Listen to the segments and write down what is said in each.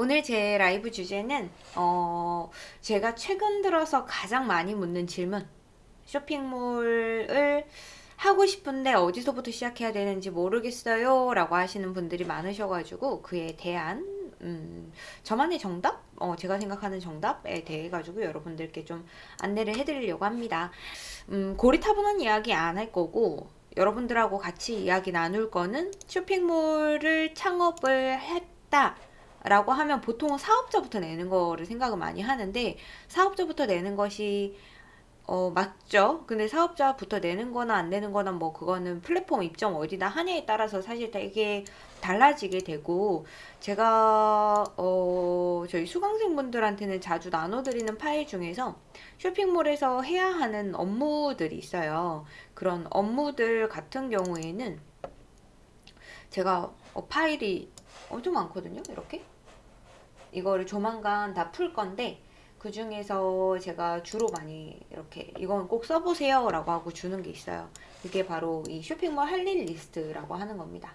오늘 제 라이브 주제는 어 제가 최근 들어서 가장 많이 묻는 질문 쇼핑몰을 하고 싶은데 어디서부터 시작해야 되는지 모르겠어요 라고 하시는 분들이 많으셔가지고 그에 대한 음, 저만의 정답? 어, 제가 생각하는 정답에 대해 가지고 여러분들께 좀 안내를 해드리려고 합니다. 음, 고리타분한 이야기 안 할 거고 여러분들하고 같이 이야기 나눌 거는 쇼핑몰을 창업을 했다 라고 하면 보통은 사업자부터 내는 거를 생각을 많이 하는데 사업자부터 내는 것이 어, 맞죠. 근데 사업자부터 내는 거나 안 내는 거나 뭐 그거는 플랫폼 입점 어디다 하냐에 따라서 사실 되게 달라지게 되고 제가 어, 저희 수강생분들한테는 자주 나눠드리는 파일 중에서 쇼핑몰에서 해야 하는 업무들이 있어요. 그런 업무들 같은 경우에는 제가 어, 파일이 엄청 많거든요. 이렇게 이거를 조만간 다 풀 건데 그 중에서 제가 주로 많이 이렇게 이건 꼭 써보세요 라고 하고 주는 게 있어요. 이게 바로 이 쇼핑몰 할 일 리스트라고 하는 겁니다.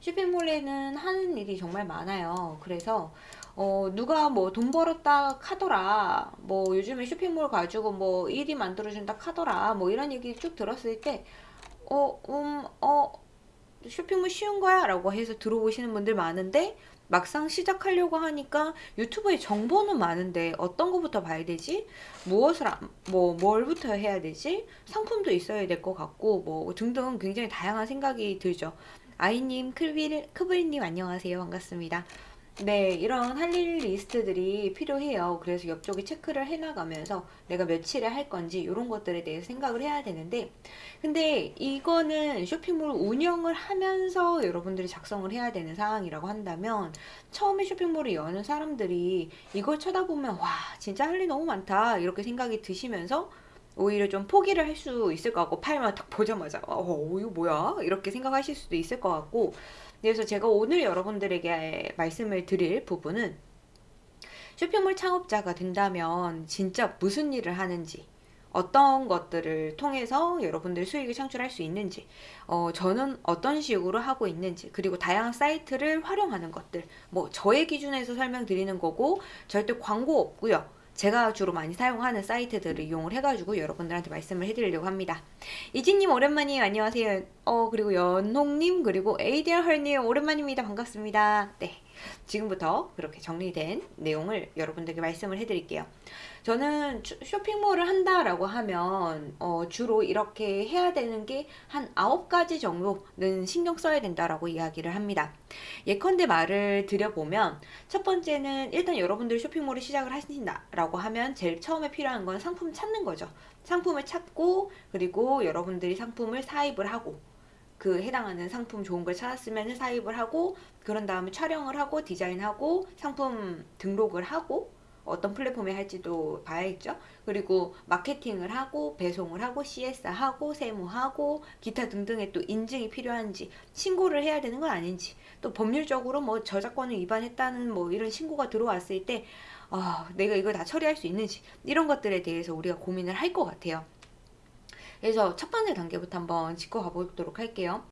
쇼핑몰에는 하는 일이 정말 많아요. 그래서 어, 누가 뭐 돈 벌었다 카더라 뭐 요즘에 쇼핑몰 가지고 뭐 일이 만들어준다 카더라 뭐 이런 얘기 쭉 들었을 때 어, 음, 어, 쇼핑몰 쉬운 거야? 라고 해서 들어오시는 분들 많은데 막상 시작하려고 하니까 유튜브에 정보는 많은데 어떤 거부터 봐야 되지? 무엇을 뭐 뭘부터 해야 되지? 상품도 있어야 될 것 같고 뭐 등등 굉장히 다양한 생각이 들죠. 아이님, 크빌, 크블님 안녕하세요. 반갑습니다. 네, 이런 할 일 리스트들이 필요해요. 그래서 옆쪽에 체크를 해나가면서 내가 며칠에 할 건지 이런 것들에 대해서 생각을 해야 되는데 근데 이거는 쇼핑몰 운영을 하면서 여러분들이 작성을 해야 되는 상황이라고 한다면 처음에 쇼핑몰을 여는 사람들이 이걸 쳐다보면 와 진짜 할 일 너무 많다 이렇게 생각이 드시면서 오히려 좀 포기를 할 수 있을 것 같고 팔만 딱 보자마자 어 이거 뭐야 이렇게 생각하실 수도 있을 것 같고 그래서 제가 오늘 여러분들에게 말씀을 드릴 부분은 쇼핑몰 창업자가 된다면 진짜 무슨 일을 하는지 어떤 것들을 통해서 여러분들 수익을 창출할 수 있는지 어, 저는 어떤 식으로 하고 있는지 그리고 다양한 사이트를 활용하는 것들 뭐 저의 기준에서 설명드리는 거고 절대 광고 없고요 제가 주로 많이 사용하는 사이트들을 이용을 해가지고 여러분들한테 말씀을 해드리려고 합니다. 이진님 오랜만이에요. 안녕하세요. 어 그리고 연홍님 그리고 에이디얼 헐님 오랜만입니다. 반갑습니다. 네. 지금부터 그렇게 정리된 내용을 여러분들께 말씀을 해드릴게요. 저는 쇼핑몰을 한다라고 하면 어, 주로 이렇게 해야 되는 게 한 9가지 정도는 신경 써야 된다라고 이야기를 합니다. 예컨대 말을 드려보면 첫 번째는 일단 여러분들 쇼핑몰을 시작을 하신다라고 하면 제일 처음에 필요한 건 상품 찾는 거죠. 상품을 찾고 그리고 여러분들이 상품을 사입을 하고 그 해당하는 상품 좋은 걸 찾았으면 사입을 하고 그런 다음에 촬영을 하고 디자인하고 상품 등록을 하고 어떤 플랫폼에 할지도 봐야겠죠. 그리고 마케팅을 하고 배송을 하고 CS 하고 세무하고 기타 등등의 또 인증이 필요한지 신고를 해야 되는 건 아닌지 또 법률적으로 뭐 저작권을 위반했다는 뭐 이런 신고가 들어왔을 때 아, 내가 이걸 다 처리할 수 있는지 이런 것들에 대해서 우리가 고민을 할 것 같아요. 그래서 첫 번째 단계부터 한번 짚고 가보도록 할게요.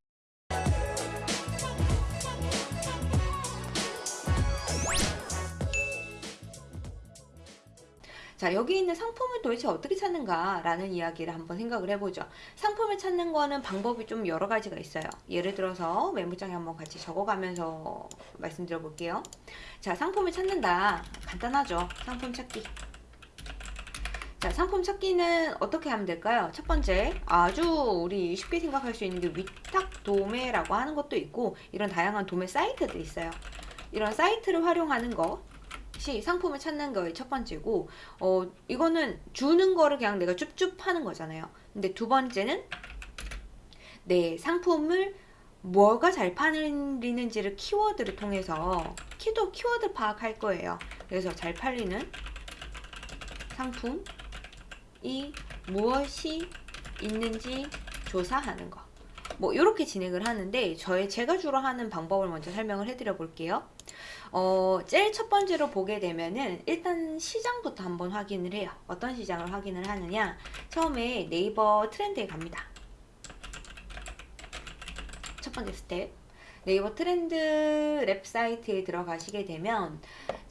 자 여기 있는 상품을 도대체 어떻게 찾는가 라는 이야기를 한번 생각을 해보죠. 상품을 찾는 거는 방법이 좀 여러 가지가 있어요. 예를 들어서 메모장에 한번 같이 적어가면서 말씀드려 볼게요. 자 상품을 찾는다. 간단하죠. 상품 찾기 자, 상품 찾기는 어떻게 하면 될까요? 첫 번째, 아주 우리 쉽게 생각할 수 있는 게 위탁 도매라고 하는 것도 있고 이런 다양한 도매 사이트들이 있어요. 이런 사이트를 활용하는 것이 상품을 찾는 거의 첫 번째고 어, 이거는 주는 거를 그냥 내가 쭈쭈 하는 거잖아요. 근데 두 번째는 내 상품을 뭐가 잘 팔리는지를 키워드를 통해서 키도 키워드 파악할 거예요. 그래서 잘 팔리는 상품 이 무엇이 있는지 조사하는 거. 뭐 이렇게 진행을 하는데 저의 제가 주로 하는 방법을 먼저 설명을 해드려 볼게요. 어, 제일 첫 번째로 보게 되면은 일단 시장부터 한번 확인을 해요. 어떤 시장을 확인을 하느냐 처음에 네이버 트렌드에 갑니다. 첫 번째 스텝 네이버 트렌드 랩 사이트에 들어가시게 되면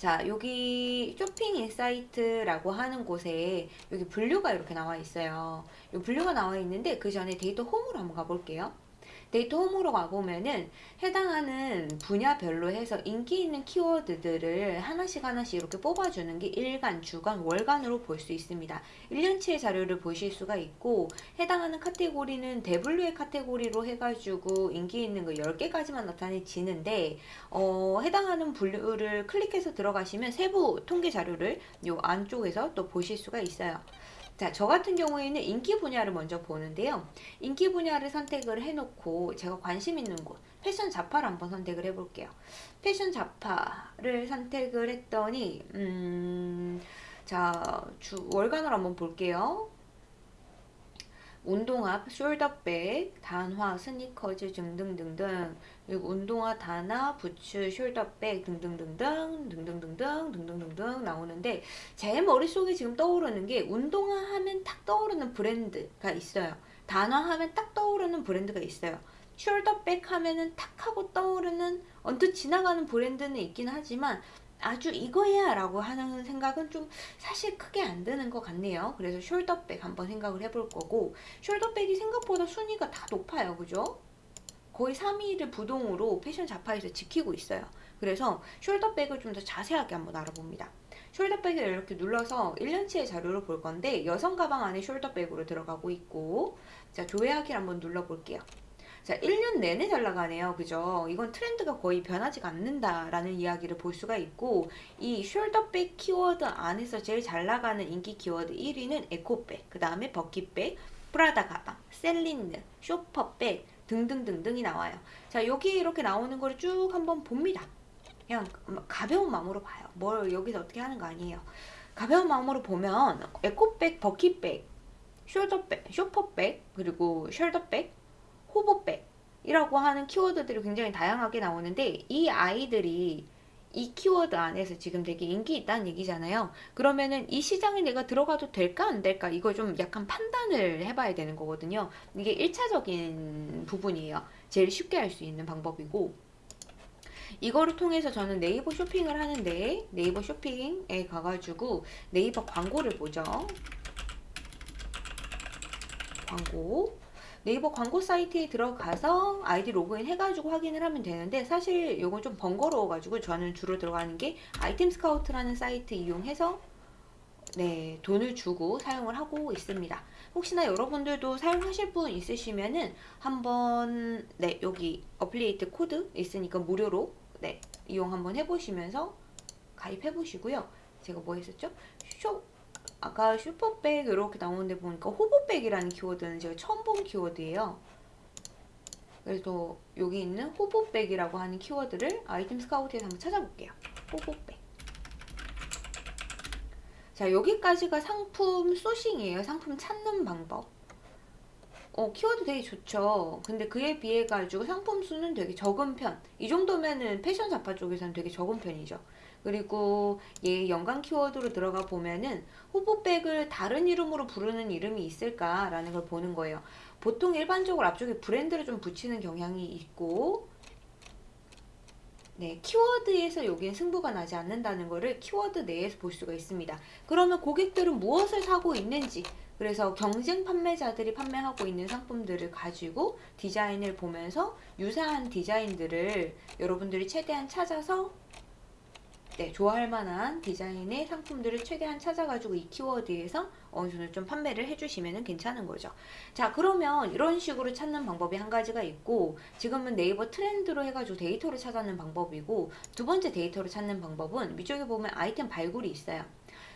자 여기 쇼핑 인사이트라고 하는 곳에 여기 분류가 이렇게 나와 있어요. 이 분류가 나와 있는데 그 전에 데이터 홈으로 한번 가볼게요. 데이터 홈으로 가보면은 해당하는 분야별로 해서 인기 있는 키워드들을 하나씩 하나씩 이렇게 뽑아주는 게 일간, 주간, 월간으로 볼 수 있습니다. 1년치의 자료를 보실 수가 있고 해당하는 카테고리는 대분류의 카테고리로 해가지고 인기 있는 거 10개까지만 나타내지는데 어, 해당하는 분류를 클릭해서 들어가시면 세부 통계 자료를 요 안쪽에서 또 보실 수가 있어요. 자, 저 같은 경우에는 인기 분야를 먼저 보는데요. 인기 분야를 선택을 해놓고 제가 관심 있는 곳, 패션 잡화를 한번 선택을 해볼게요. 패션 잡화를 선택을 했더니, 음, 자, 주, 월간으로 한번 볼게요. 운동화, 숄더백, 단화, 스니커즈 등등등등 그리고 운동화, 단화, 부츠, 숄더백 등등등등 등등등등 등등등등 나오는데 제 머릿속에 지금 떠오르는 게 운동화 하면 딱 떠오르는 브랜드가 있어요. 단화 하면 딱 떠오르는 브랜드가 있어요. 숄더백 하면은 탁 하고 떠오르는 언뜻 지나가는 브랜드는 있긴 하지만 아주 이거야 라고 하는 생각은 좀 사실 크게 안 드는 것 같네요. 그래서 숄더백 한번 생각을 해볼 거고 숄더백이 생각보다 순위가 다 높아요. 그죠? 거의 3위를 부동으로 패션 자파에서 지키고 있어요. 그래서 숄더백을 좀 더 자세하게 한번 알아봅니다. 숄더백을 이렇게 눌러서 1년치의 자료를 볼 건데 여성 가방 안에 숄더백으로 들어가고 있고 자 조회하기를 한번 눌러볼게요. 자, 1년 내내 잘 나가네요. 그죠? 이건 트렌드가 거의 변하지가 않는다라는 이야기를 볼 수가 있고 이 숄더백 키워드 안에서 제일 잘 나가는 인기 키워드 1위는 에코백, 그 다음에 버킷백, 프라다 가방, 셀린느, 쇼퍼백 등등등등이 나와요. 자, 여기 이렇게 나오는 거를 쭉 한번 봅니다. 그냥 가벼운 마음으로 봐요. 뭘 여기서 어떻게 하는 거 아니에요. 가벼운 마음으로 보면 에코백, 버킷백, 숄더백, 쇼퍼백, 그리고 숄더백, 호보백이라고 하는 키워드들이 굉장히 다양하게 나오는데 이 아이들이 이 키워드 안에서 지금 되게 인기 있다는 얘기잖아요. 그러면은 이 시장에 내가 들어가도 될까 안 될까 이거 좀 약간 판단을 해봐야 되는 거거든요. 이게 1차적인 부분이에요. 제일 쉽게 할 수 있는 방법이고 이거를 통해서 저는 네이버 쇼핑을 하는데 네이버 쇼핑에 가가지고 네이버 광고를 보죠. 광고 네이버 광고 사이트에 들어가서 아이디 로그인 해가지고 확인을 하면 되는데 사실 이건 좀 번거로워가지고 저는 주로 들어가는 게 아이템 스카우트라는 사이트 이용해서 네 돈을 주고 사용을 하고 있습니다. 혹시나 여러분들도 사용하실 분 있으시면은 한번 네 여기 affiliate 코드 있으니까 무료로 네 이용 한번 해보시면서 가입해 보시고요. 제가 뭐 했었죠? 쇼 아까 쇼퍼백 이렇게 나오는데 보니까 호보백이라는 키워드는 제가 처음 본 키워드예요. 그래서 여기 있는 호보백이라고 하는 키워드를 아이템 스카우트에서 한번 찾아볼게요. 호보백. 자 여기까지가 상품 소싱이에요. 상품 찾는 방법. 어, 키워드 되게 좋죠. 근데 그에 비해 가지고 상품 수는 되게 적은 편. 이 정도면은 패션 잡화 쪽에서는 되게 적은 편이죠. 그리고 얘 연관 키워드로 들어가 보면은 호보백을 다른 이름으로 부르는 이름이 있을까라는 걸 보는 거예요. 보통 일반적으로 앞쪽에 브랜드를 좀 붙이는 경향이 있고 네, 키워드에서 여기는 승부가 나지 않는다는 것을 키워드 내에서 볼 수가 있습니다. 그러면 고객들은 무엇을 사고 있는지 그래서 경쟁 판매자들이 판매하고 있는 상품들을 가지고 디자인을 보면서 유사한 디자인들을 여러분들이 최대한 찾아서 네, 좋아할 만한 디자인의 상품들을 최대한 찾아가지고 이 키워드에서 어느 정도 좀 판매를 해주시면 괜찮은 거죠. 자, 그러면 이런 식으로 찾는 방법이 한 가지가 있고 지금은 네이버 트렌드로 해가지고 데이터를 찾아내는 방법이고 두 번째 데이터를 찾는 방법은 위쪽에 보면 아이템 발굴이 있어요.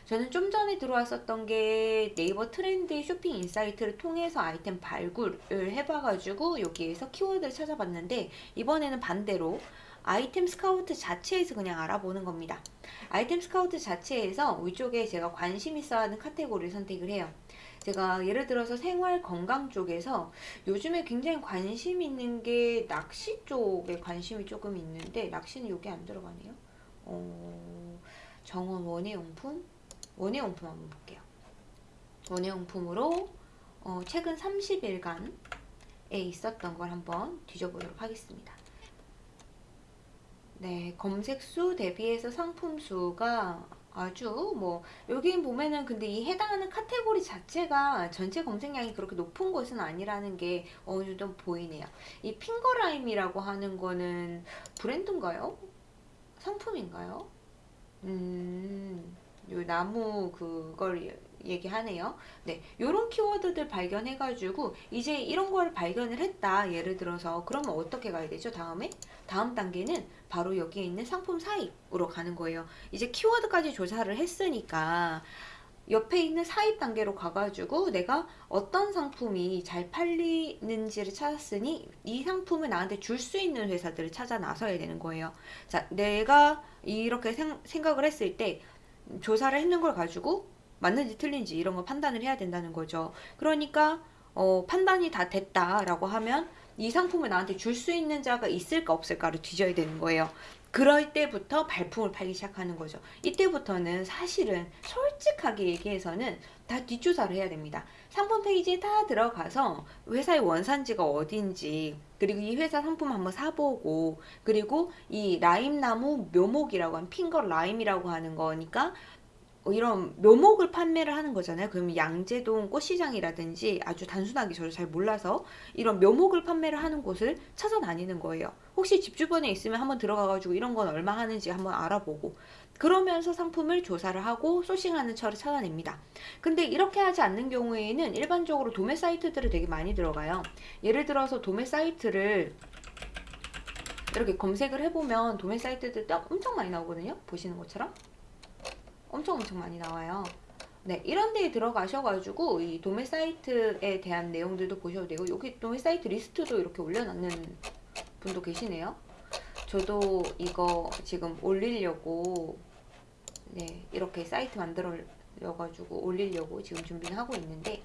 저는 좀 전에 들어왔었던 게 네이버 트렌드 쇼핑 인사이트를 통해서 아이템 발굴을 해봐가지고 여기에서 키워드를 찾아봤는데 이번에는 반대로 아이템 스카우트 자체에서 그냥 알아보는 겁니다. 아이템 스카우트 자체에서 위쪽에 제가 관심 있어 하는 카테고리를 선택을 해요. 제가 예를 들어서 생활 건강 쪽에서 요즘에 굉장히 관심 있는 게 낚시 쪽에 관심이 조금 있는데 낚시는 여기 안 들어가네요. 어, 정원 원예용품? 원예용품 한번 볼게요. 원예용품으로 어, 최근 30일간에 있었던 걸 한번 뒤져보도록 하겠습니다. 네, 검색 수 대비해서 상품 수가 아주 뭐 여기 보면은 근데 이 해당하는 카테고리 자체가 전체 검색량이 그렇게 높은 것은 아니라는 게 어느 정도 보이네요. 이 핑거라임이라고 하는 거는 브랜드인가요? 상품인가요? 음, 요 나무 그걸 얘기하네요. 네, 요런 키워드들 발견해가지고 이제 이런 걸 발견을 했다. 예를 들어서 그러면 어떻게 가야 되죠? 다음에 다음 단계는 바로 여기에 있는 상품 사입으로 가는 거예요. 이제 키워드까지 조사를 했으니까 옆에 있는 사입 단계로 가가지고 내가 어떤 상품이 잘 팔리는지를 찾았으니 이 상품을 나한테 줄 수 있는 회사들을 찾아 나서야 되는 거예요. 자, 내가 이렇게 생, 생각을 했을 때 조사를 했는 걸 가지고 맞는지 틀린지 이런 걸 판단을 해야 된다는 거죠. 그러니까 어, 판단이 다 됐다라고 하면 이 상품을 나한테 줄 수 있는 자가 있을까 없을까를 뒤져야 되는 거예요. 그럴 때부터 발품을 팔기 시작하는 거죠. 이때부터는 사실은 솔직하게 얘기해서는 다 뒷조사를 해야 됩니다. 상품 페이지에 다 들어가서 회사의 원산지가 어딘지 그리고 이 회사 상품 한번 사보고 그리고 이 라임나무 묘목이라고 하는 핑거 라임이라고 하는 거니까 어, 이런 묘목을 판매를 하는 거잖아요. 그러면 양재동 꽃시장이라든지 아주 단순하게 저도 잘 몰라서 이런 묘목을 판매를 하는 곳을 찾아다니는 거예요. 혹시 집 주변에 있으면 한번 들어가가지고 이런 건 얼마 하는지 한번 알아보고 그러면서 상품을 조사를 하고 소싱하는 처를 찾아냅니다. 근데 이렇게 하지 않는 경우에는 일반적으로 도매 사이트들을 되게 많이 들어가요. 예를 들어서 도매 사이트를 이렇게 검색을 해보면 도매 사이트들 엄청 많이 나오거든요. 보시는 것처럼. 엄청 엄청 많이 나와요. 네, 이런 데에 들어가셔가지고 이 도매 사이트에 대한 내용들도 보셔도 되고 여기 도매 사이트 리스트도 이렇게 올려놓는 분도 계시네요. 저도 이거 지금 올리려고 네 이렇게 사이트 만들어가지고 올리려고 지금 준비를 하고 있는데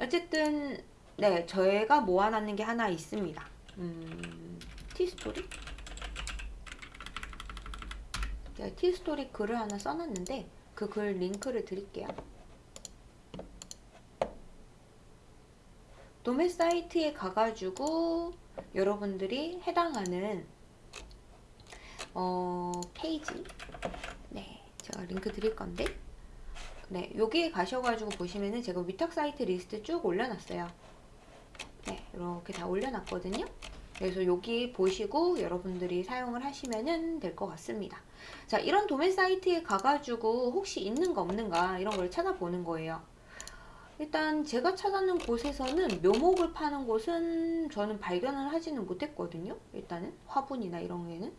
어쨌든 네 저희가 모아놨는 게 하나 있습니다. 음, 티스토리? 제가 티스토리 글을 하나 써놨는데 그 글 링크를 드릴게요. 도매 사이트에 가가지고 여러분들이 해당하는 어, 페이지. 네 제가 링크 드릴 건데. 네 여기에 가셔가지고 보시면은 제가 위탁 사이트 리스트 쭉 올려놨어요. 네 이렇게 다 올려놨거든요 그래서 여기 보시고 여러분들이 사용을 하시면 될 것 같습니다. 자, 이런 도매 사이트에 가가지고 혹시 있는 거 없는가 이런 걸 찾아보는 거예요. 일단 제가 찾아는 곳에서는 묘목을 파는 곳은 저는 발견을 하지는 못했거든요. 일단은 화분이나 이런 게는.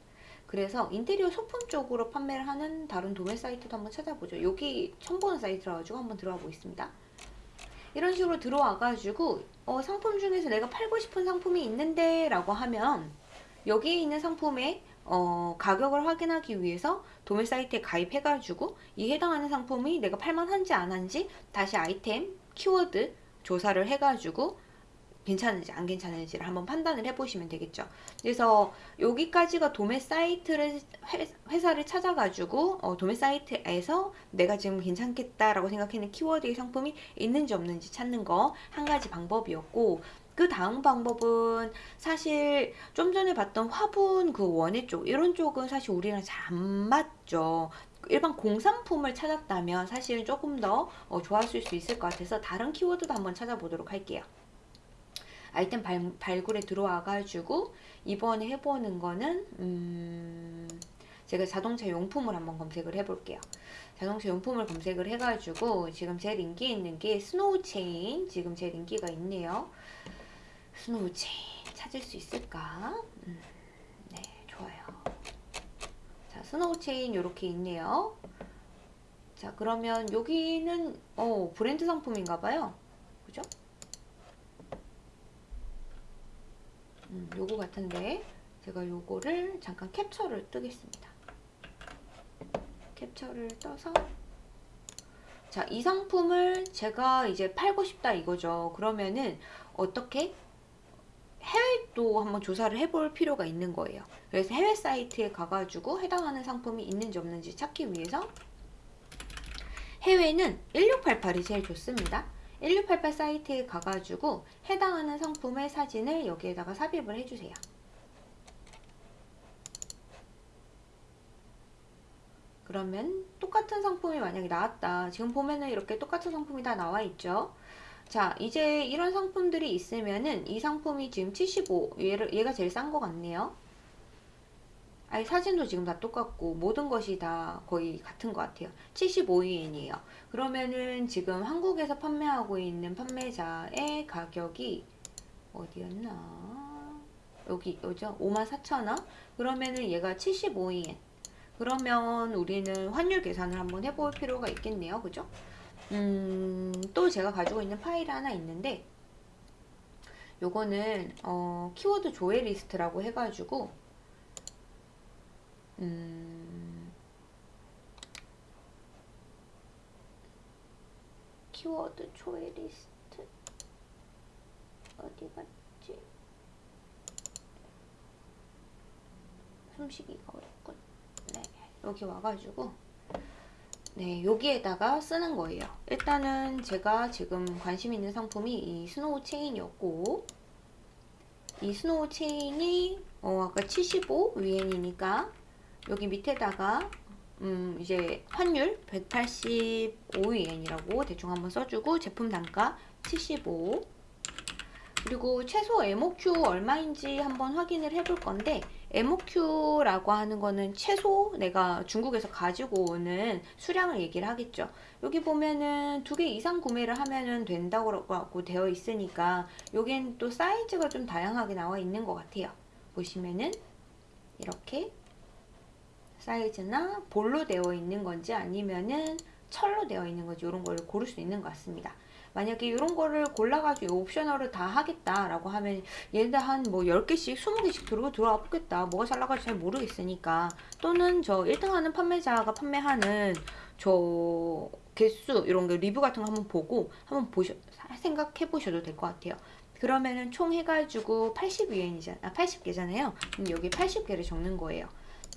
그래서 인테리어 소품 쪽으로 판매를 하는 다른 도매 사이트도 한번 찾아보죠. 여기 처음 보는 사이트라 가지고 한번 들어가 보겠습니다. 이런 식으로 들어와가지고 어, 상품 중에서 내가 팔고 싶은 상품이 있는데 라고 하면 여기에 있는 상품의 어, 가격을 확인하기 위해서 도매 사이트에 가입해가지고 이 해당하는 상품이 내가 팔만한지 안 한지 다시 아이템, 키워드 조사를 해가지고 괜찮은지 안 괜찮은지를 한번 판단을 해보시면 되겠죠. 그래서 여기까지가 도매 사이트를 회사를 찾아가지고 어, 도매 사이트에서 내가 지금 괜찮겠다라고 생각하는 키워드의 상품이 있는지 없는지 찾는 거 한 가지 방법이었고 그 다음 방법은 사실 좀 전에 봤던 화분 그 원예 쪽 이런 쪽은 사실 우리랑 잘 안 맞죠. 일반 공산품을 찾았다면 사실 조금 더 어, 좋았을 수 있을 것 같아서 다른 키워드도 한번 찾아보도록 할게요. 아이템 발, 발굴에 들어와가지고 이번에 해보는 거는 음, 제가 자동차 용품을 한번 검색을 해볼게요. 자동차 용품을 검색을 해가지고 지금 제일 인기 있는 게 스노우 체인 지금 제일 인기가 있네요. 스노우 체인 찾을 수 있을까? 음, 네 좋아요. 자 스노우 체인 이렇게 있네요. 자 그러면 여기는 어 브랜드 상품인가봐요. 그죠? 음, 요거 같은데 제가 요거를 잠깐 캡처를 뜨겠습니다. 캡처를 떠서 자, 이 상품을 제가 이제 팔고 싶다 이거죠. 그러면은 어떻게 해외도 한번 조사를 해볼 필요가 있는 거예요. 그래서 해외 사이트에 가가지고 해당하는 상품이 있는지 없는지 찾기 위해서 해외는 1688이 제일 좋습니다. 1688 사이트에 가가지고 해당하는 상품의 사진을 여기에다가 삽입을 해주세요. 그러면 똑같은 상품이 만약에 나왔다. 지금 보면은 이렇게 똑같은 상품이 다 나와 있죠. 자, 이제 이런 상품들이 있으면은 이 상품이 지금 75, 얘를, 얘가 제일 싼 것 같네요. 아니, 사진도 지금 다 똑같고, 모든 것이 다 거의 같은 것 같아요. 75위엔이에요. 그러면은 지금 한국에서 판매하고 있는 판매자의 가격이 어디였나? 여기, 여죠? 54,000원? 그러면은 얘가 75위엔. 그러면 우리는 환율 계산을 한번 해볼 필요가 있겠네요. 그죠? 음, 또 제가 가지고 있는 파일 하나 있는데 요거는 어, 키워드 조회 리스트라고 해가지고 음, 키워드 조회 리스트 어디 갔지? 숨쉬기가 어렵군. 네, 여기 와가지고 네, 여기에다가 쓰는 거예요. 일단은 제가 지금 관심 있는 상품이 이 스노우 체인이었고 이 스노우 체인이 어 아까 75 위엔이니까 여기 밑에다가 음 이제 환율 185위엔이라고 대충 한번 써주고 제품 단가 75 그리고 최소 MOQ 얼마인지 한번 확인을 해볼 건데 MOQ라고 하는 거는 최소 내가 중국에서 가지고 오는 수량을 얘기를 하겠죠. 여기 보면은 두 개 이상 구매를 하면은 된다고 되어 있으니까 여기엔 또 사이즈가 좀 다양하게 나와 있는 것 같아요. 보시면은 이렇게 사이즈나 볼로 되어 있는 건지 아니면은 철로 되어 있는 건지 이런 걸 고를 수 있는 것 같습니다. 만약에 이런 거를 골라가지고 옵셔널을 다 하겠다라고 하면 얘네들 한뭐 10개씩 20개씩 들어오고 들어와 보겠다. 뭐가 잘 나갈지 잘 모르겠으니까. 또는 저 1등 하는 판매자가 판매하는 저 개수 이런 거 리뷰 같은 거 한번 보고 한번 보셔 생각해 보셔도 될 것 같아요. 그러면은 총 해가지고 80위엔이잖아 아, 80개잖아요. 그럼 여기 80개를 적는 거예요.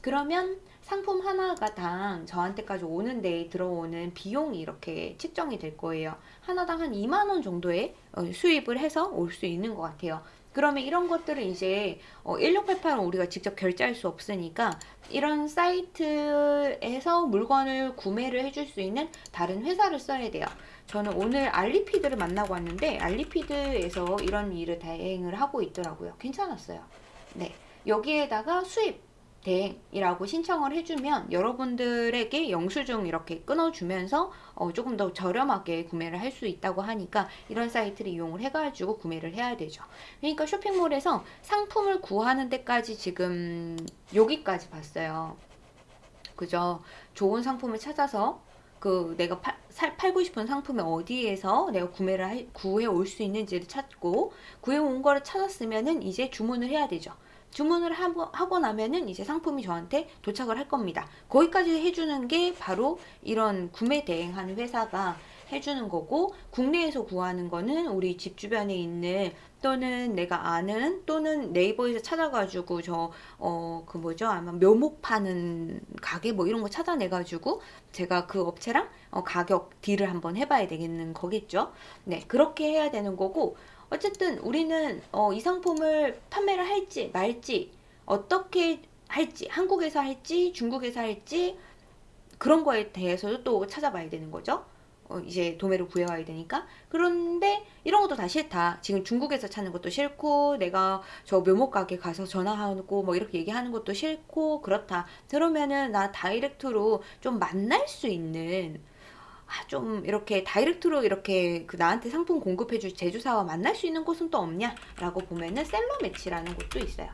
그러면 상품 하나가 당 저한테까지 오는 데에 들어오는 비용이 이렇게 측정이 될 거예요. 하나당 한 2만원 정도의 어, 수입을 해서 올 수 있는 것 같아요. 그러면 이런 것들을 이제 1688은 어, 우리가 직접 결제할 수 없으니까 이런 사이트에서 물건을 구매를 해줄 수 있는 다른 회사를 써야 돼요. 저는 오늘 알리피드를 만나고 왔는데 알리피드에서 이런 일을 대행을 하고 있더라고요. 괜찮았어요. 네. 여기에다가 수입 대행이라고 신청을 해주면 여러분들에게 영수증 이렇게 끊어주면서 어 조금 더 저렴하게 구매를 할 수 있다고 하니까 이런 사이트를 이용을 해가지고 구매를 해야 되죠. 그러니까 쇼핑몰에서 상품을 구하는 데까지 지금 여기까지 봤어요. 그죠? 좋은 상품을 찾아서 그 내가 팔, 살, 팔고 싶은 상품이 어디에서 내가 구매를 할, 구해 올 수 있는지를 찾고 구해 온 거를 찾았으면은 이제 주문을 해야 되죠. 주문을 하고 나면은 이제 상품이 저한테 도착을 할 겁니다. 거기까지 해주는 게 바로 이런 구매 대행하는 회사가 해주는 거고 국내에서 구하는 거는 우리 집 주변에 있는 또는 내가 아는 또는 네이버에서 찾아가지고 저 어 그 뭐죠 아마 묘목 파는 가게 뭐 이런 거 찾아내가지고 제가 그 업체랑 어 가격 딜을 한번 해봐야 되겠는 거겠죠 네 그렇게 해야 되는 거고 어쨌든 우리는 어, 이 상품을 판매를 할지 말지 어떻게 할지 한국에서 할지 중국에서 할지 그런 거에 대해서도 또 찾아봐야 되는 거죠. 어, 이제 도매를 구해와야 되니까. 그런데 이런 것도 다 싫다. 지금 중국에서 찾는 것도 싫고 내가 저 묘목 가게 가서 전화하고 뭐 이렇게 얘기하는 것도 싫고 그렇다. 그러면은 나 다이렉트로 좀 만날 수 있는 아, 좀 이렇게 다이렉트로 이렇게 그 나한테 상품 공급해줄 제조사와 만날 수 있는 곳은 또 없냐? 라고 보면은 셀러 매치라는 곳도 있어요.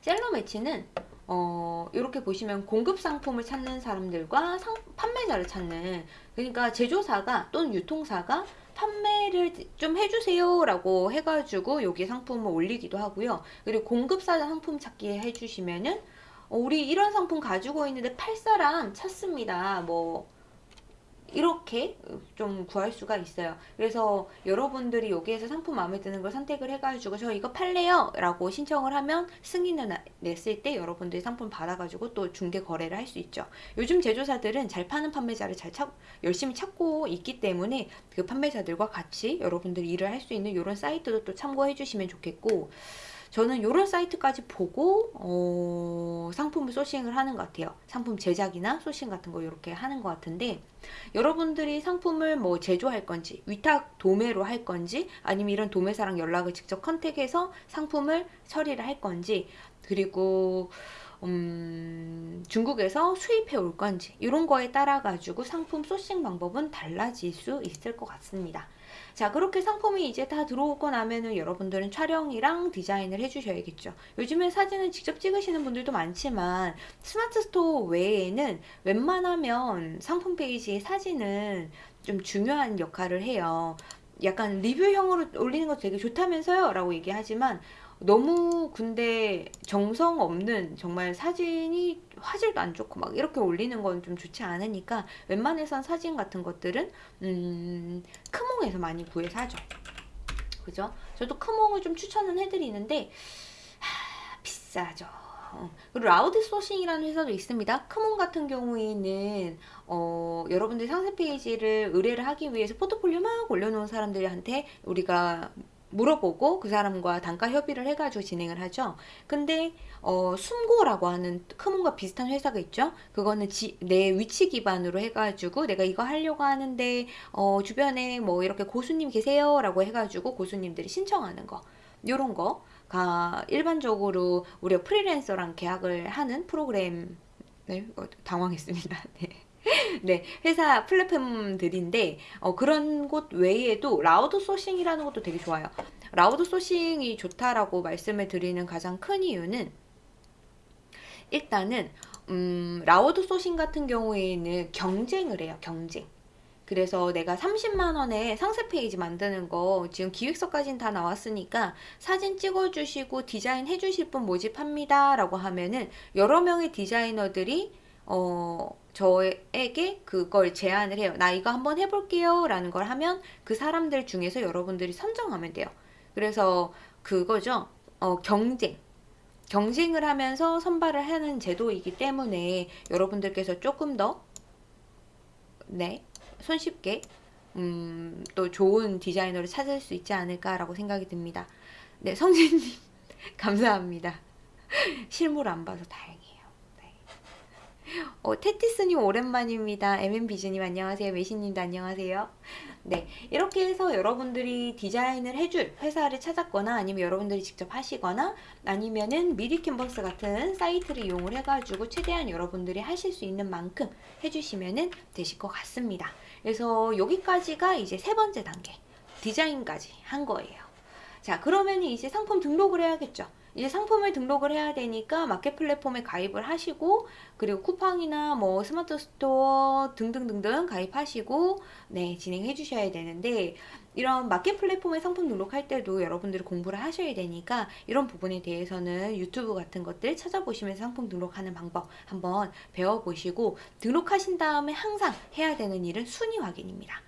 셀러 매치는 어, 이렇게 보시면 공급 상품을 찾는 사람들과 상, 판매자를 찾는 그러니까 제조사가 또는 유통사가 판매를 좀 해주세요 라고 해가지고 여기 상품을 올리기도 하고요. 그리고 공급사 상품 찾기 해주시면은 어, 우리 이런 상품 가지고 있는데 팔 사람 찾습니다. 뭐 이렇게 좀 구할 수가 있어요. 그래서 여러분들이 여기에서 상품 마음에 드는 걸 선택을 해가지고 저 이거 팔래요 라고 신청을 하면 승인을 냈을 때 여러분들이 상품 받아가지고 또 중개 거래를 할 수 있죠. 요즘 제조사들은 잘 파는 판매자를 잘 찾, 열심히 찾고 있기 때문에 그 판매자들과 같이 여러분들이 일을 할 수 있는 이런 사이트도 또 참고해 주시면 좋겠고 저는 이런 사이트까지 보고 어, 상품을 소싱을 하는 것 같아요. 상품 제작이나 소싱 같은 거 이렇게 하는 것 같은데 여러분들이 상품을 뭐 제조할 건지 위탁 도매로 할 건지 아니면 이런 도매사랑 연락을 직접 컨택해서 상품을 처리를 할 건지 그리고 음, 중국에서 수입해 올 건지 이런 거에 따라 가지고 상품 sourcing 방법은 달라질 수 있을 것 같습니다. 자 그렇게 상품이 이제 다 들어오고 나면은 여러분들은 촬영이랑 디자인을 해주셔야겠죠. 요즘에 사진을 직접 찍으시는 분들도 많지만 스마트 스토어 외에는 웬만하면 상품 페이지의 사진은 좀 중요한 역할을 해요. 약간 리뷰형으로 올리는 거 되게 좋다면서요? 라고 얘기하지만 너무 근데 정성 없는 정말 사진이 화질도 안 좋고 막 이렇게 올리는 건 좀 좋지 않으니까 웬만해선 사진 같은 것들은 음, 크몽에서 많이 구해서 하죠. 그죠? 저도 크몽을 좀 추천은 해드리는데 하, 비싸죠. 어, 그리고 라우드 소싱이라는 회사도 있습니다. 크몽 같은 경우에는 어, 여러분들 상세 페이지를 의뢰를 하기 위해서 포트폴리오 막 올려놓은 사람들한테 우리가 물어보고 그 사람과 단가 협의를 해가지고 진행을 하죠. 근데 어, 숨고라고 하는 크몽과 비슷한 회사가 있죠. 그거는 지, 내 위치 기반으로 해가지고 내가 이거 하려고 하는데 어, 주변에 뭐 이렇게 고수님 계세요 라고 해가지고 고수님들이 신청하는 거 요런 거가 일반적으로 우리가 프리랜서랑 계약을 하는 프로그램 네, 어, 당황했습니다. 네. 네, 회사 플랫폼들인데 어, 그런 곳 외에도 라우드 소싱이라는 것도 되게 좋아요. 라우드 소싱이 좋다라고 말씀을 드리는 가장 큰 이유는 일단은 음, 라우드 소싱 같은 경우에는 경쟁을 해요. 경쟁. 그래서 내가 30만원에 상세 페이지 만드는 거 지금 기획서까지는 다 나왔으니까 사진 찍어주시고 디자인 해주실 분 모집합니다 라고 하면은 여러 명의 디자이너들이 어, 저에게 그걸 제안을 해요. 나 이거 한번 해볼게요. 라는 걸 하면 그 사람들 중에서 여러분들이 선정하면 돼요. 그래서 그거죠. 어, 경쟁. 경쟁을 하면서 선발을 하는 제도이기 때문에 여러분들께서 조금 더, 네, 손쉽게, 음, 또 좋은 디자이너를 찾을 수 있지 않을까라고 생각이 듭니다. 네, 성진님, 감사합니다. 실물 안 봐서 다행이에요. 어, 테티스님 오랜만입니다. MM비즈님 안녕하세요. 메시님도 안녕하세요. 네, 이렇게 해서 여러분들이 디자인을 해줄 회사를 찾았거나 아니면 여러분들이 직접 하시거나 아니면은 미리 캔버스 같은 사이트를 이용을 해가지고 최대한 여러분들이 하실 수 있는 만큼 해주시면 되실 것 같습니다. 그래서 여기까지가 이제 세 번째 단계 디자인까지 한 거예요. 자, 그러면 이제 상품 등록을 해야겠죠. 이제 상품을 등록을 해야 되니까 마켓 플랫폼에 가입을 하시고 그리고 쿠팡이나 뭐 스마트 스토어 등등등등 가입하시고 네 진행해 주셔야 되는데 이런 마켓 플랫폼에 상품 등록할 때도 여러분들이 공부를 하셔야 되니까 이런 부분에 대해서는 유튜브 같은 것들 찾아보시면서 상품 등록하는 방법 한번 배워보시고 등록하신 다음에 항상 해야 되는 일은 순위 확인입니다.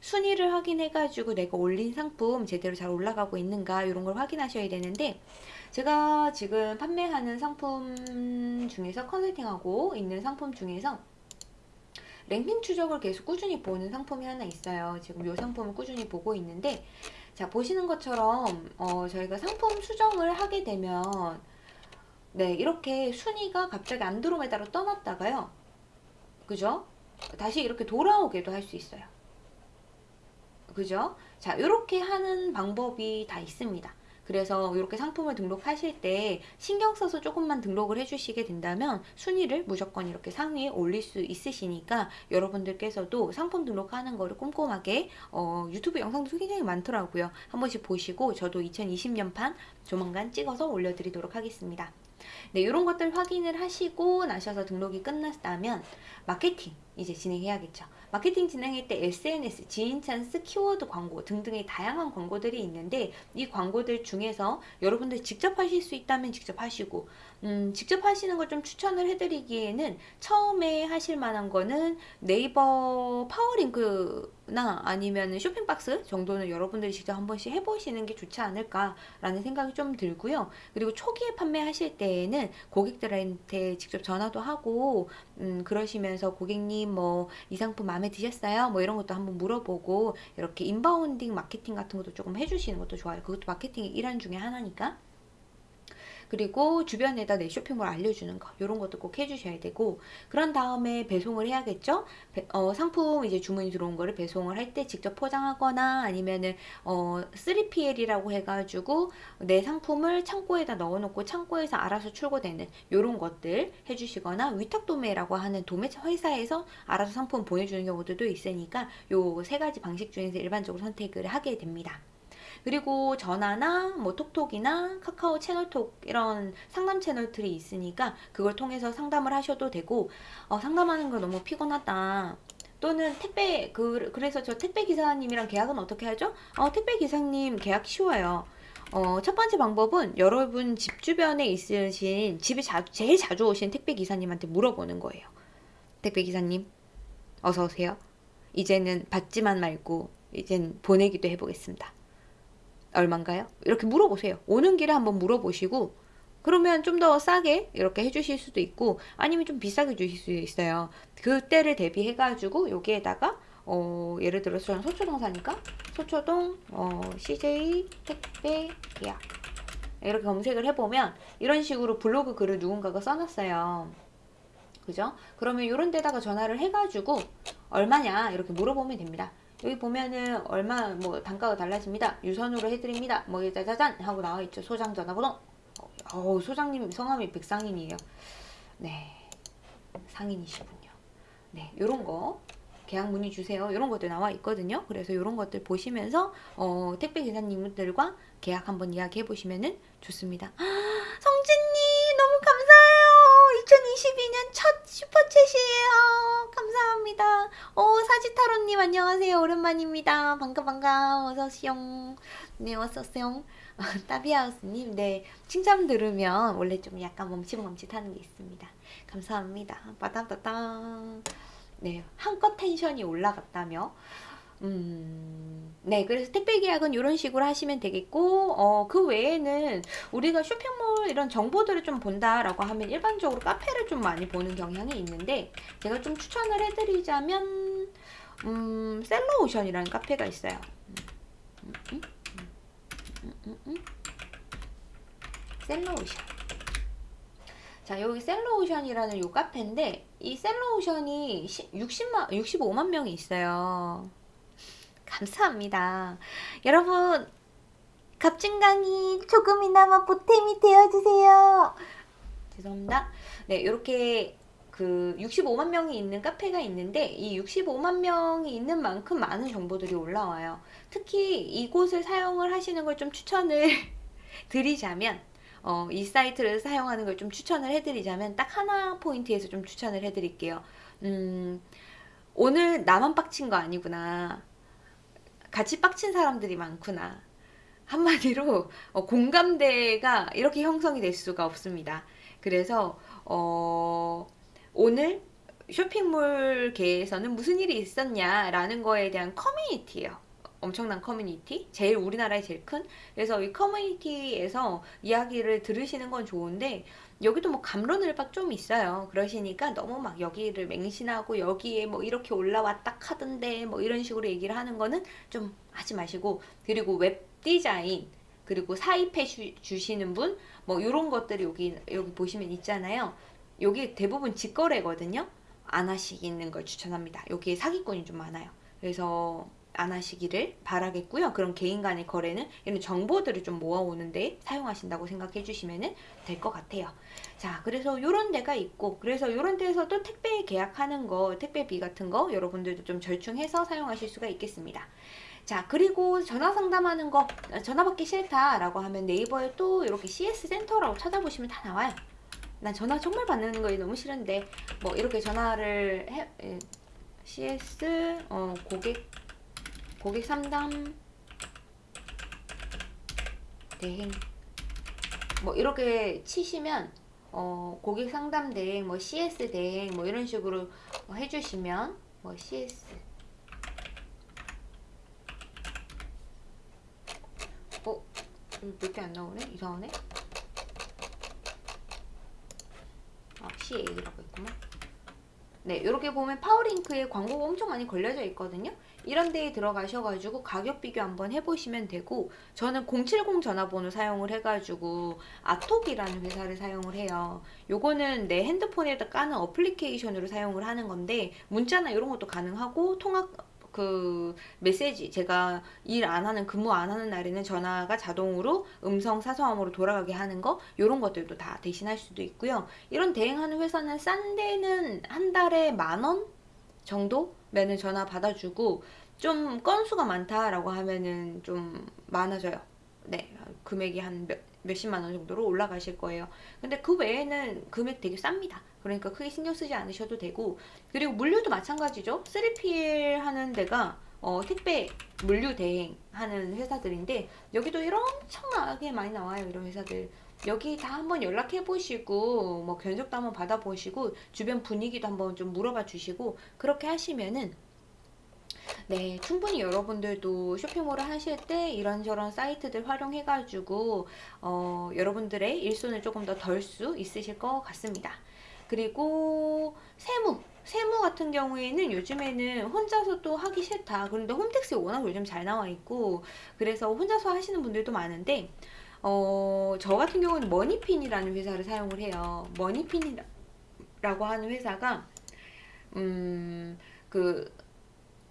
순위를 확인해가지고 내가 올린 상품 제대로 잘 올라가고 있는가 이런 걸 확인하셔야 되는데 제가 지금 판매하는 상품 중에서 컨설팅하고 있는 상품 중에서 랭킹 추적을 계속 꾸준히 보는 상품이 하나 있어요. 지금 이 상품을 꾸준히 보고 있는데 자 보시는 것처럼 어, 저희가 상품 수정을 하게 되면 네 이렇게 순위가 갑자기 안드로메다로 떠났다가요. 그죠? 다시 이렇게 돌아오게도 할 수 있어요. 그죠? 자 이렇게 하는 방법이 다 있습니다. 그래서 이렇게 상품을 등록하실 때 신경 써서 조금만 등록을 해주시게 된다면 순위를 무조건 이렇게 상위에 올릴 수 있으시니까 여러분들께서도 상품 등록하는 거를 꼼꼼하게 어, 유튜브 영상도 굉장히 많더라고요. 한 번씩 보시고 저도 2020년판 조만간 찍어서 올려드리도록 하겠습니다. 네, 이런 것들 확인을 하시고 나셔서 등록이 끝났다면 마케팅 이제 진행해야겠죠. 마케팅 진행할 때 SNS, 지인 찬스, 키워드 광고 등등의 다양한 광고들이 있는데 이 광고들 중에서 여러분들 직접 하실 수 있다면 직접 하시고 음, 직접 하시는 걸 좀 추천을 해드리기에는 처음에 하실 만한 거는 네이버 파워링크 나 아니면 쇼핑박스 정도는 여러분들이 직접 한 번씩 해보시는 게 좋지 않을까라는 생각이 좀 들고요. 그리고 초기에 판매하실 때에는 고객들한테 직접 전화도 하고 음, 그러시면서 고객님 뭐 이 상품 마음에 드셨어요? 뭐 이런 것도 한번 물어보고 이렇게 인바운딩 마케팅 같은 것도 조금 해주시는 것도 좋아요. 그것도 마케팅의 일환 중에 하나니까. 그리고 주변에다 내 쇼핑몰 알려주는 거 이런 것도 꼭 해주셔야 되고 그런 다음에 배송을 해야겠죠. 배- 어, 상품 이제 주문이 들어온 거를 배송을 할 때 직접 포장하거나 아니면은 어, 3PL이라고 해가지고 내 상품을 창고에다 넣어놓고 창고에서 알아서 출고되는 이런 것들 해주시거나 위탁 도매라고 하는 도매 회사에서 알아서 상품 보내주는 경우들도 있으니까 요 세 가지 방식 중에서 일반적으로 선택을 하게 됩니다. 그리고 전화나 뭐 톡톡이나 카카오 채널톡 이런 상담 채널들이 있으니까 그걸 통해서 상담을 하셔도 되고 어, 상담하는 거 너무 피곤하다. 또는 택배 그 그래서 저 택배 기사님이랑 계약은 어떻게 하죠? 어, 택배 기사님 계약 쉬워요. 어, 첫 번째 방법은 여러분 집 주변에 있으신 집에 자, 제일 자주 오신 택배 기사님한테 물어보는 거예요. 택배 기사님, 어서 오세요. 이제는 받지만 말고 이젠 보내기도 해보겠습니다. 얼만가요? 이렇게 물어보세요. 오는 길에 한번 물어보시고 그러면 좀 더 싸게 이렇게 해주실 수도 있고 아니면 좀 비싸게 주실 수도 있어요. 그때를 대비해가지고 여기에다가 어, 예를 들어서 저는 소초동 사니까 소초동 어, CJ 택배 예약 이렇게 검색을 해보면 이런 식으로 블로그 글을 누군가가 써놨어요. 그죠? 그러면 이런 데다가 전화를 해가지고 얼마냐 이렇게 물어보면 됩니다. 여기 보면은 얼마 뭐 단가가 달라집니다. 유선으로 해드립니다. 뭐 짜자잔 하고 나와 있죠. 소장 전화번호. 어, 소장님 성함이 백상인이에요. 네, 상인이시군요. 네, 요런 거 계약 문의 주세요. 이런 것들 나와 있거든요. 그래서 이런 것들 보시면서 어, 택배 기사님들과 계약 한번 이야기해 보시면은 좋습니다. 성진님. 2022년 첫 슈퍼챗이에요. 감사합니다. 오 사지타로님 안녕하세요. 오랜만입니다. 반가 반가 어서 오시오. 네 어서 오세요. 따비하우스님 네 칭찬 들으면 원래 좀 약간 멈칫멈칫하는 게 있습니다. 감사합니다. 빠다다다. 네 한껏 텐션이 올라갔다며 음, 네, 그래서 택배 계약은 이런 식으로 하시면 되겠고, 어, 그 외에는 우리가 쇼핑몰 이런 정보들을 좀 본다라고 하면 일반적으로 카페를 좀 많이 보는 경향이 있는데, 제가 좀 추천을 해드리자면, 음, 셀러오션이라는 카페가 있어요. 셀러오션. 자, 여기 셀러오션이라는 요 카페인데, 이 셀러오션이 60만, 65만 명이 있어요. 감사합니다. 여러분, 갑진강이 조금이나마 보탬이 되어주세요. 죄송합니다. 네, 이렇게 그 65만 명이 있는 카페가 있는데 이 65만 명이 있는 만큼 많은 정보들이 올라와요. 특히 이곳을 사용을 하시는 걸 좀 추천을 드리자면 어, 이 사이트를 사용하는 걸 좀 추천을 해드리자면 딱 하나 포인트에서 좀 추천을 해드릴게요. 음, 오늘 나만 빡친 거 아니구나. 같이 빡친 사람들이 많구나. 한마디로 어, 공감대가 이렇게 형성이 될 수가 없습니다. 그래서 어, 오늘 쇼핑몰계에서는 무슨 일이 있었냐라는 거에 대한 커뮤니티예요. 엄청난 커뮤니티, 제일 우리나라에 제일 큰. 그래서 이 커뮤니티에서 이야기를 들으시는 건 좋은데 여기도 뭐 감론을박 좀 있어요. 그러시니까 너무 막 여기를 맹신하고 여기에 뭐 이렇게 올라왔다 하던데 뭐 이런 식으로 얘기를 하는 거는 좀 하지 마시고 그리고 웹 디자인 그리고 사입해 주, 시는 분 뭐 이런 것들이 여기 여기 보시면 있잖아요. 여기 대부분 직거래거든요. 안 하시는 걸 추천합니다. 여기에 사기꾼이 좀 많아요. 그래서 안 하시기를 바라겠고요. 그런 개인 간의 거래는 이런 정보들을 좀 모아오는데 사용하신다고 생각해 주시면 될 것 같아요. 자, 그래서 이런 데가 있고, 그래서 이런 데에서 또 택배 계약하는 거, 택배비 같은 거 여러분들도 좀 절충해서 사용하실 수가 있겠습니다. 자, 그리고 전화 상담하는 거, 전화 받기 싫다 라고 하면 네이버에 또 이렇게 CS 센터라고 찾아보시면 다 나와요. 난 전화 정말 받는 거 너무 싫은데, 뭐 이렇게 전화를 해, 에, CS, 어, 고객 고객 상담 대행 뭐 이렇게 치시면 어, 고객 상담 대행 뭐 CS 대행 뭐 이런 식으로 해주시면 뭐 CS 어? 몇 개 안 나오네? 이상하네? 아 CA라고 했구만 네, 이렇게 보면 파워링크에 광고가 엄청 많이 걸려져 있거든요. 이런 데에 들어가셔가지고 가격 비교 한번 해보시면 되고 저는 070 전화번호 사용을 해가지고 아톡이라는 회사를 사용을 해요. 요거는 내 핸드폰에다 까는 어플리케이션으로 사용을 하는 건데 문자나 이런 것도 가능하고 통화 그 메시지 제가 일 안 하는 근무 안 하는 날에는 전화가 자동으로 음성 사서함으로 돌아가게 하는 거 이런 것들도 다 대신할 수도 있고요. 이런 대행하는 회사는 싼 데는 한 달에 만 원 정도 면은 전화 받아주고 좀 건수가 많다라고 하면은 좀 많아져요. 네, 금액이 한 몇, 몇십만 원 정도로 올라가실 거예요. 근데 그 외에는 금액 되게 쌉니다. 그러니까 크게 신경 쓰지 않으셔도 되고 그리고 물류도 마찬가지죠. 3PL 하는 데가 어, 택배 물류 대행 하는 회사들인데 여기도 엄청나게 많이 나와요. 이런 회사들. 여기 다 한번 연락해 보시고 뭐 견적도 한번 받아 보시고 주변 분위기도 한번 좀 물어봐 주시고 그렇게 하시면은 네, 충분히 여러분들도 쇼핑몰을 하실 때 이런저런 사이트들 활용해 가지고 어, 여러분들의 일손을 조금 더 덜 수 있으실 것 같습니다. 그리고 세무, 세무 같은 경우에는 요즘에는 혼자서 또 하기 싫다. 그런데 홈택스에 워낙 요즘 잘 나와 있고 그래서 혼자서 하시는 분들도 많은데 어, 저 같은 경우는 머니핀이라는 회사를 사용을 해요. 머니핀이라고 하는 회사가 음, 그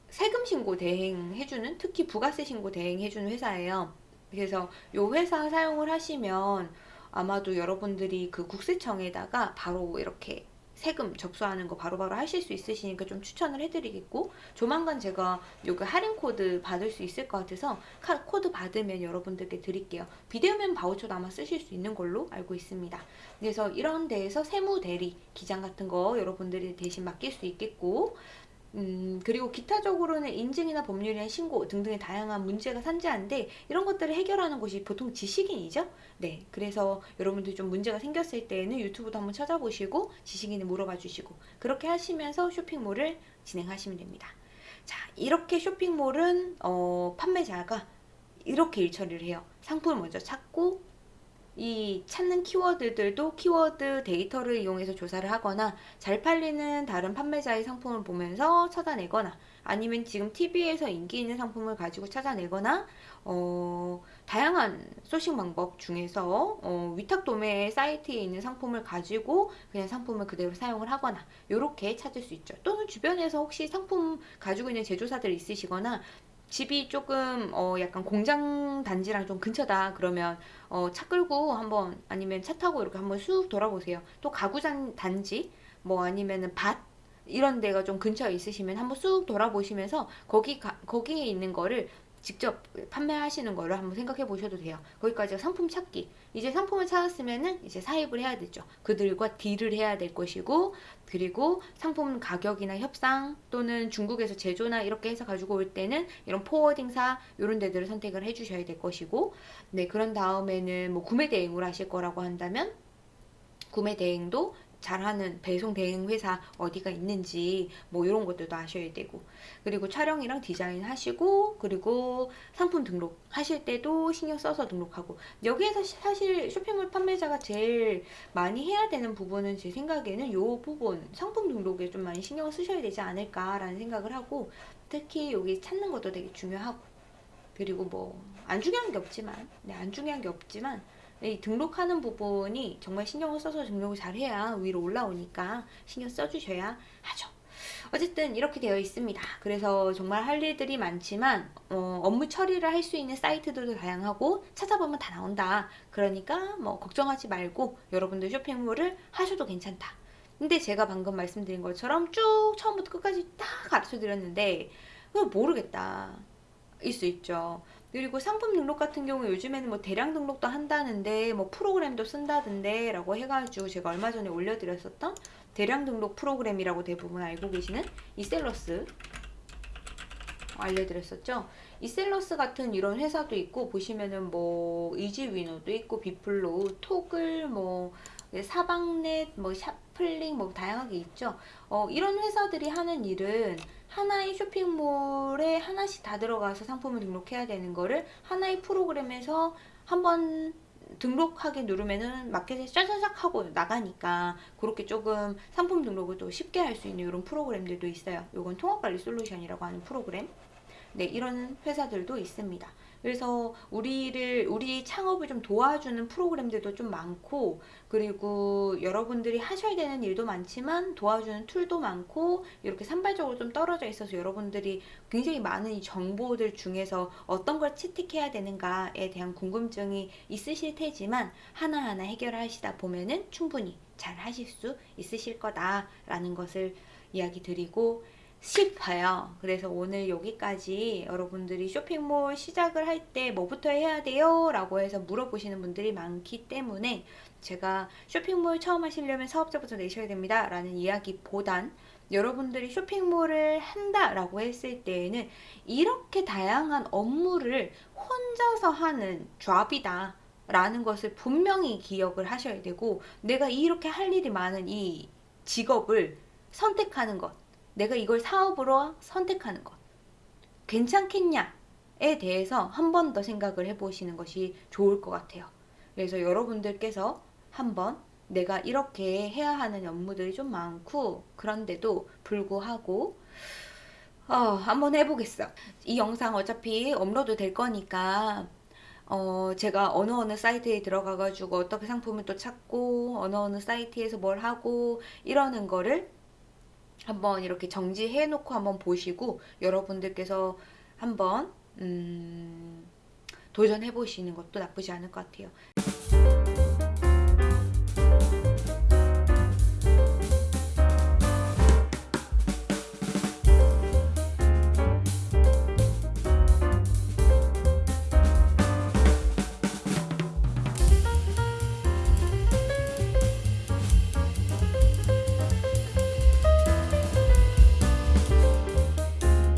세금 신고 대행해주는 특히 부가세 신고 대행해주는 회사예요. 그래서 이 회사 사용을 하시면 아마도 여러분들이 그 국세청에다가 바로 이렇게 세금 접수하는 거 바로 바로 하실 수 있으시니까 좀 추천을 해드리겠고 조만간 제가 요거 할인 코드 받을 수 있을 것 같아서 코드 받으면 여러분들께 드릴게요. 비대면 바우처도 아마 쓰실 수 있는 걸로 알고 있습니다. 그래서 이런 데에서 세무 대리 기장 같은 거 여러분들이 대신 맡길 수 있겠고 음, 그리고 기타적으로는 인증이나 법률이나 신고 등등의 다양한 문제가 산재한데 이런 것들을 해결하는 곳이 보통 지식인이죠. 네, 그래서 여러분들 좀 문제가 생겼을 때는 유튜브도 한번 찾아보시고 지식인을 물어봐 주시고 그렇게 하시면서 쇼핑몰을 진행하시면 됩니다. 자, 이렇게 쇼핑몰은 어, 판매자가 이렇게 일처리를 해요. 상품을 먼저 찾고 이 찾는 키워드들도 키워드 데이터를 이용해서 조사를 하거나 잘 팔리는 다른 판매자의 상품을 보면서 찾아내거나 아니면 지금 TV에서 인기 있는 상품을 가지고 찾아내거나 어, 다양한 소싱 방법 중에서 어, 위탁 도매 사이트에 있는 상품을 가지고 그냥 상품을 그대로 사용을 하거나 이렇게 찾을 수 있죠. 또는 주변에서 혹시 상품 가지고 있는 제조사들 있으시거나 집이 조금 어 약간 공장 단지랑 좀 근처다 그러면 어 차 끌고 한번 아니면 차 타고 이렇게 한번 쑥 돌아보세요. 또 가구 단지 뭐 아니면은 밭 이런 데가 좀 근처에 있으시면 한번 쑥 돌아보시면서 거기 가, 거기에 있는 거를 직접 판매하시는 거를 한번 생각해 보셔도 돼요. 거기까지가 상품 찾기. 이제 상품을 찾았으면은 이제 사입을 해야 되죠. 그들과 딜을 해야 될 것이고, 그리고 상품 가격이나 협상 또는 중국에서 제조나 이렇게 해서 가지고 올 때는 이런 포워딩사 이런 데들을 선택을 해 주셔야 될 것이고, 네, 그런 다음에는 뭐 구매 대행을 하실 거라고 한다면 구매 대행도 잘하는 배송 대행 회사 어디가 있는지 뭐 이런 것들도 아셔야 되고 그리고 촬영이랑 디자인 하시고 그리고 상품 등록 하실 때도 신경 써서 등록하고 여기에서 사실 쇼핑몰 판매자가 제일 많이 해야 되는 부분은 제 생각에는 이 부분 상품 등록에 좀 많이 신경 쓰셔야 되지 않을까라는 생각을 하고 특히 여기 찾는 것도 되게 중요하고 그리고 뭐 안 중요한 게 없지만 네, 안 중요한 게 없지만 이 등록하는 부분이 정말 신경을 써서 등록을 잘 해야 위로 올라오니까 신경 써주셔야 하죠. 어쨌든 이렇게 되어 있습니다. 그래서 정말 할 일들이 많지만 어, 업무 처리를 할 수 있는 사이트들도 다양하고 찾아보면 다 나온다. 그러니까 뭐 걱정하지 말고 여러분들 쇼핑몰을 하셔도 괜찮다. 근데 제가 방금 말씀드린 것처럼 쭉 처음부터 끝까지 다 가르쳐 드렸는데 모르겠다. 일 수 있죠. 그리고 상품 등록 같은 경우 요즘에는 뭐 대량 등록도 한다는데 뭐 프로그램도 쓴다던데 라고 해가지고 제가 얼마 전에 올려드렸었던 대량 등록 프로그램이라고 대부분 알고 계시는 이셀러스 알려드렸었죠. 이셀러스 같은 이런 회사도 있고 보시면은 뭐 이지위너도 있고 비플로우, 톡을 뭐 사방넷, 뭐 샤플링 뭐 다양하게 있죠. 어, 이런 회사들이 하는 일은 하나의 쇼핑몰에 하나씩 다 들어가서 상품을 등록해야 되는 거를 하나의 프로그램에서 한번 등록하기 누르면은 마켓에 짜자작 하고 나가니까 그렇게 조금 상품 등록을 또 쉽게 할 수 있는 이런 프로그램들도 있어요. 이건 통합관리 솔루션이라고 하는 프로그램. 네, 이런 회사들도 있습니다. 그래서 우리를 우리 창업을 좀 도와주는 프로그램들도 좀 많고 그리고 여러분들이 하셔야 되는 일도 많지만 도와주는 툴도 많고 이렇게 산발적으로 좀 떨어져 있어서 여러분들이 굉장히 많은 이 정보들 중에서 어떤 걸 채택해야 되는가에 대한 궁금증이 있으실 테지만 하나하나 해결하시다 보면은 충분히 잘 하실 수 있으실 거다라는 것을 이야기 드리고 싶어요. 그래서 오늘 여기까지 여러분들이 쇼핑몰 시작을 할 때 뭐부터 해야 돼요? 라고 해서 물어보시는 분들이 많기 때문에 제가 쇼핑몰 처음 하시려면 사업자부터 내셔야 됩니다. 라는 이야기보단 여러분들이 쇼핑몰을 한다라고 했을 때에는 이렇게 다양한 업무를 혼자서 하는 잡이다. 라는 것을 분명히 기억을 하셔야 되고 내가 이렇게 할 일이 많은 이 직업을 선택하는 것 내가 이걸 사업으로 선택하는 것 괜찮겠냐에 대해서 한 번 더 생각을 해보시는 것이 좋을 것 같아요. 그래서 여러분들께서 한번 내가 이렇게 해야 하는 업무들이 좀 많고 그런데도 불구하고 어, 한번 해보겠어. 이 영상 어차피 업로드 될 거니까 어, 제가 어느 어느 사이트에 들어가가지고 어떻게 상품을 또 찾고 어느 어느 사이트에서 뭘 하고 이러는 거를 한번 이렇게 정지해 놓고 한번 보시고 여러분들께서 한번 음, 도전해 보시는 것도 나쁘지 않을 것 같아요.